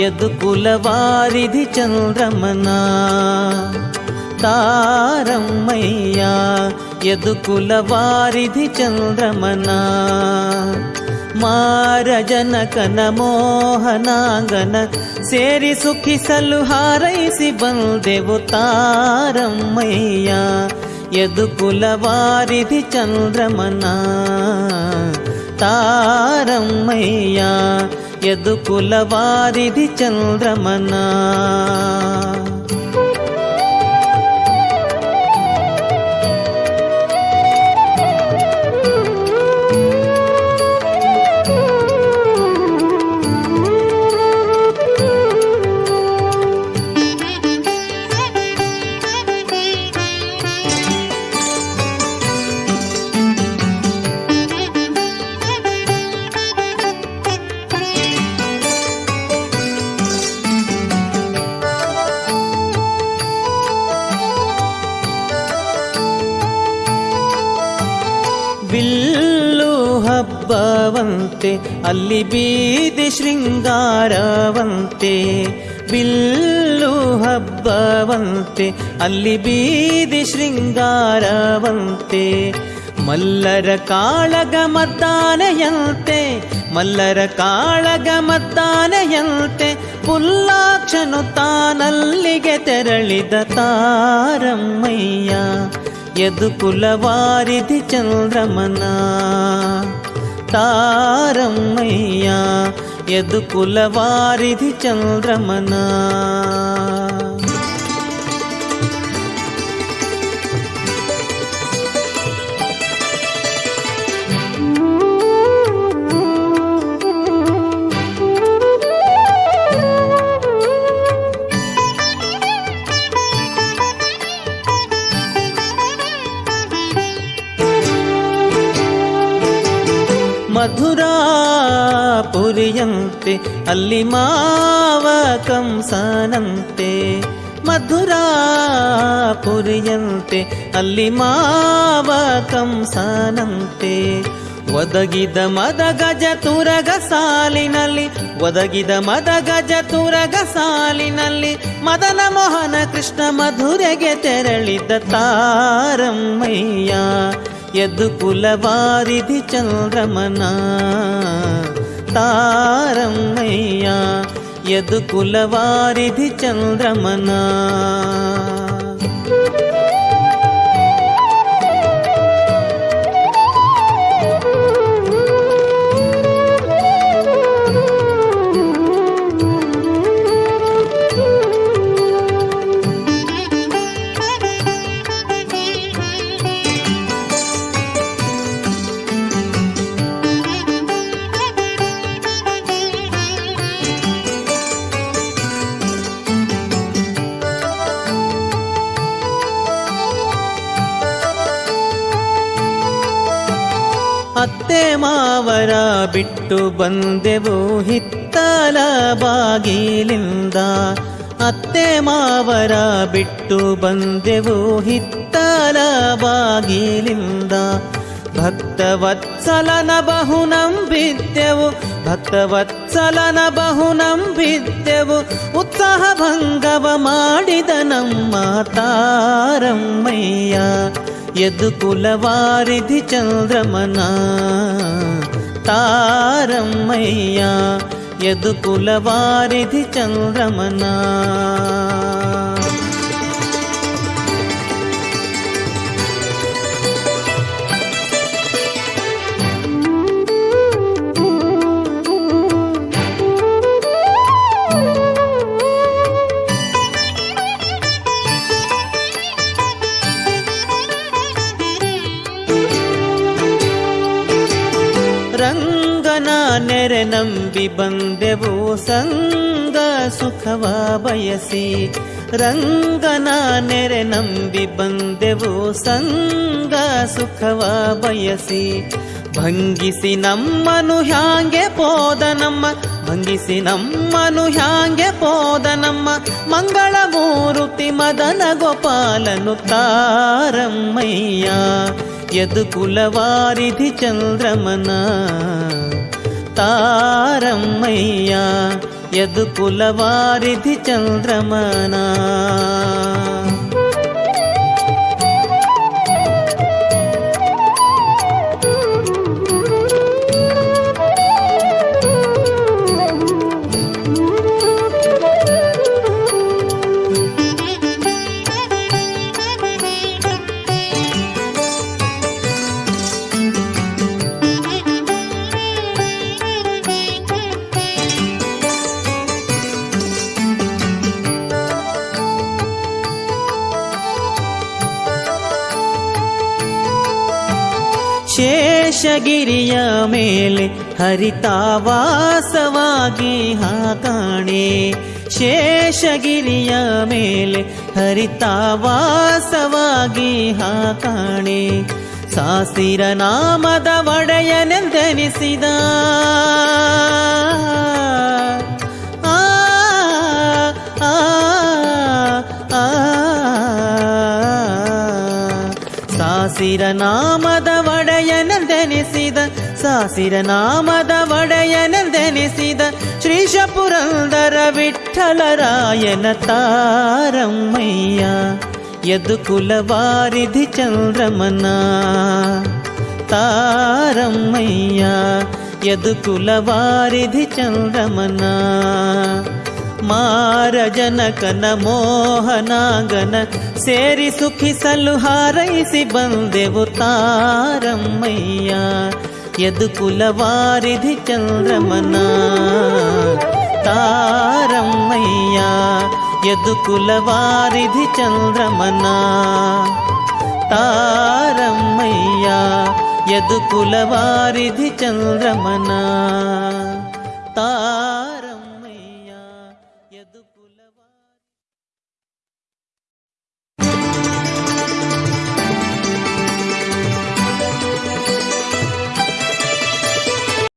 యదుకుల వారిధి చంద్రమనా తారమ్మయ్యా యదుకుల వారిధి చంద్రమనా ಮಾರಜನಕನ ಮೋಹನಾಂಗನ ಸೇರಿ ಸುಖಿಸಲು ಹಾರೈಸಿ ಬಂದೆವು ತಾರಮ್ಮಯ್ಯ ಯದುಕುಲ ವಾರಿಧಿ ಚಂದ್ರಮನ ತಾರಮ್ಮಯ್ಯ ఎదుకుల వారిది చంద్రమనా. ಬಂತೆ ಅಲ್ಲಿ ಬೀದಿ ಶೃಂಗಾರವಂತೆ, ಬಿಲ್ಲು ಹಬ್ಬವಂತೆ, ಅಲ್ಲಿ ಬೀದಿ ಶೃಂಗಾರವಂತೆ. ಮಲ್ಲರ ಕಾಳಗ ಮತ್ತಾನೆಯಂತೆ ಮಲ್ಲರ ಕಾಳಗ ಮತ್ತಾನೆಯಂತೆ ಪುಲ್ಲಾಕ್ಷನು ತಾನಲ್ಲಿಗೆ ತೆರಳಿದ ತಾರಮ್ಮಯ್ಯ ಯದು ಕುಲವಾರಿದಿ ಚಂದ್ರಮನ. తారమ్మయ్యా ఎదుకుల వారిధి చంద్రమనా? ಮಧುರಾಪುರಿಯಂತೆ ಅಲ್ಲಿ ಮಾವ ಕಂಸನಂತೆ ಮಧುರಾಪುರಿಯಂತೆ ಅಲ್ಲಿ ಮಾವ ಕಂಸನಂತೆ ಒದಗಿದ ಮದ ಗಜ ತುರಗ ಸಾಲಿನಲ್ಲಿ, ಒದಗಿದ ಮದ ಗಜ ತುರಗ ಸಾಲಿನಲ್ಲಿ, ಮದನ ಮೋಹನ ಕೃಷ್ಣ ಮಧುರೆಗೆ ತೆರಳಿದ ತಾರಮ್ಮಯ್ಯ. ఎదుపుల వారిది చంద్రమనా? తారమ్మయ్యా ఎదుకుల వారిది చంద్రమనా? ಅತ್ತೆ ಮಾವರ ಬಿಟ್ಟು ಬಂದೆವು ಹಿತ್ತಲ ಬಾಗಿಲಿಂದ ಅತ್ತೆ ಮಾವರ ಬಿಟ್ಟು ಬಂದೆವು ಹಿತ್ತಲ ಬಾಗಿಲಿಂದ ಭಕ್ತವತ್ಸಲನ ಬಹು ನಂಬಿದ್ದೆವು ಭಕ್ತವತ್ಸಲನ ಬಹು ನಂಬಿದ್ದೆವು ಉತ್ಸಾಹ ಭಂಗವ ಮಾಡಿದ ನಮ್ಮ ತಾರಮ್ಮಯ್ಯ. ఎదుకుల వారిధి చంద్రమనా. తారమ్మయ్యా ఎదుకుల వారిధి చంద్రమనా. ನೆರೆ ನಂಬಿ ಬಂದೆವು निरनं वि बे सङ्ग सुखवा वयसि रङ्गना निरनं वि बङ्गेववो सङ्ग सुखवा वयसि भङ्गिसि न मनुह्याङ्ग पोदनं भङ्गिसि नं मनुह्याङ्ग पोदनं मङ्गलमूरुति मदन गोपालनुतार्या यद् कुलवारिधि ಚಂದ್ರಮನ. తారమ్మయ్య ఎదుకుల వారిధి చంద్రమనా. ಶೇಷಗಿರಿಯ ಮೇಲೆ ಹರಿತಾವಾಸವಾಗಿ ಹಾಕಾಣೆ ಶೇಷಗಿರಿಯ ಮೇಲೆ ಹರಿತಾವಾಸವಾಗಿ ಹಾಕಾಣೆ ಸಾಸಿರ ನಾಮದ ಒಡೆಯನೆಂದೆನಿಸಿದ. ಸಾಸಿರ ನಾಮದ ಒಡೆಯನೆಂದೆನಿಸಿದ ಸಾಸಿರ ನಾಮದ ಒಡೆಯನೆಂದೆನಿಸಿದ ಶ್ರೀಶ ಪುರಂದರ ವಿಠಲರಾಯನ ತಾರಮ್ಮಯ್ಯ ಯದುಕುಲ ವಾರಿಧಿ ಚಂದ್ರಮನ ತಾರಮ್ಮಯ್ಯ ಯದುಕುಲ ವಾರಿಧಿ ಚಂದ್ರಮನ ಮಾರ ಜನಕನ ಮೋಹನಾಗನ ಸೇರಿ ಸುಖಿಸಲು ಹಾರೈಸಿ ಬಂದೆವು ತಾರಮ್ಮಯ್ಯ ಯದುಕುಲ ವಾರಿಧಿ ಚಂದ್ರಮನ ತಾರಮ್ಮಯ್ಯ ಯದುಕುಲ ವಾರಿಧಿ ಚಂದ್ರಮನ ತಾರಮ್ಮಯ್ಯ ಯದುಕುಲ ವಾರಿಧಿ ಚಂದ್ರಮನ ತಾ